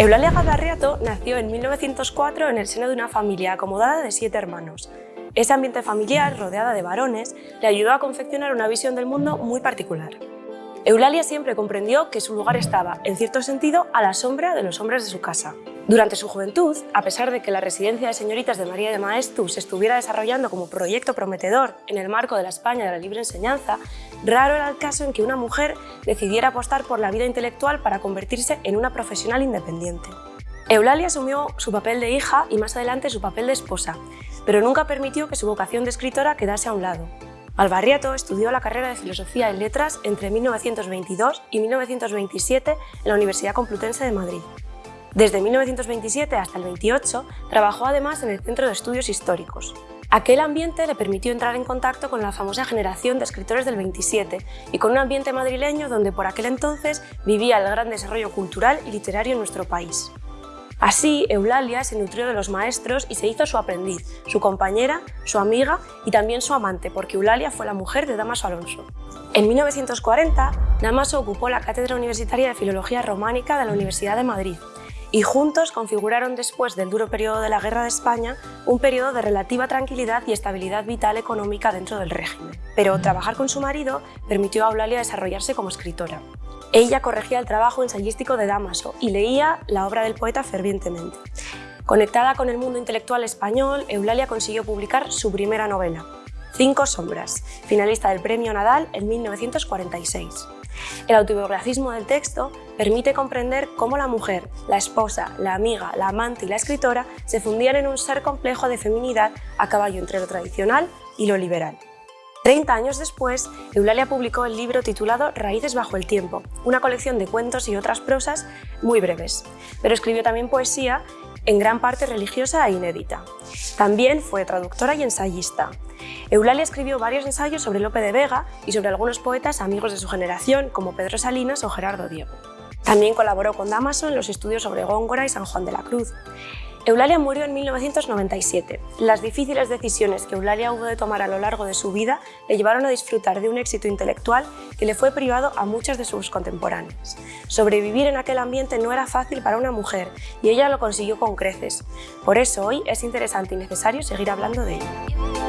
Eulalia Gabarriato nació en 1904 en el seno de una familia acomodada de siete hermanos. Ese ambiente familiar, rodeada de varones, le ayudó a confeccionar una visión del mundo muy particular. Eulalia siempre comprendió que su lugar estaba, en cierto sentido, a la sombra de los hombres de su casa. Durante su juventud, a pesar de que la residencia de señoritas de María de Maeztu se estuviera desarrollando como proyecto prometedor en el marco de la España de la libre enseñanza, raro era el caso en que una mujer decidiera apostar por la vida intelectual para convertirse en una profesional independiente. Eulalia asumió su papel de hija y más adelante su papel de esposa, pero nunca permitió que su vocación de escritora quedase a un lado. Albarriato estudió la carrera de Filosofía y Letras entre 1922 y 1927 en la Universidad Complutense de Madrid. Desde 1927 hasta el 28 trabajó además en el Centro de Estudios Históricos. Aquel ambiente le permitió entrar en contacto con la famosa generación de escritores del 27 y con un ambiente madrileño donde por aquel entonces vivía el gran desarrollo cultural y literario en nuestro país. Así, Eulalia se nutrió de los maestros y se hizo su aprendiz, su compañera, su amiga y también su amante, porque Eulalia fue la mujer de Damaso Alonso. En 1940, Damaso ocupó la Cátedra Universitaria de Filología Románica de la Universidad de Madrid y juntos configuraron después del duro periodo de la Guerra de España un periodo de relativa tranquilidad y estabilidad vital económica dentro del régimen. Pero trabajar con su marido permitió a Eulalia desarrollarse como escritora. Ella corregía el trabajo ensayístico de Damaso y leía la obra del poeta fervientemente. Conectada con el mundo intelectual español, Eulalia consiguió publicar su primera novela, Cinco sombras, finalista del Premio Nadal en 1946. El autobiografismo del texto permite comprender cómo la mujer, la esposa, la amiga, la amante y la escritora se fundían en un ser complejo de feminidad a caballo entre lo tradicional y lo liberal. Treinta años después, Eulalia publicó el libro titulado Raíces bajo el tiempo, una colección de cuentos y otras prosas muy breves, pero escribió también poesía, en gran parte religiosa e inédita. También fue traductora y ensayista. Eulalia escribió varios ensayos sobre Lope de Vega y sobre algunos poetas amigos de su generación, como Pedro Salinas o Gerardo Diego. También colaboró con Damaso en los estudios sobre Góngora y San Juan de la Cruz. Eulalia murió en 1997. Las difíciles decisiones que Eulalia hubo de tomar a lo largo de su vida le llevaron a disfrutar de un éxito intelectual que le fue privado a muchas de sus contemporáneas. Sobrevivir en aquel ambiente no era fácil para una mujer y ella lo consiguió con creces. Por eso hoy es interesante y necesario seguir hablando de ella.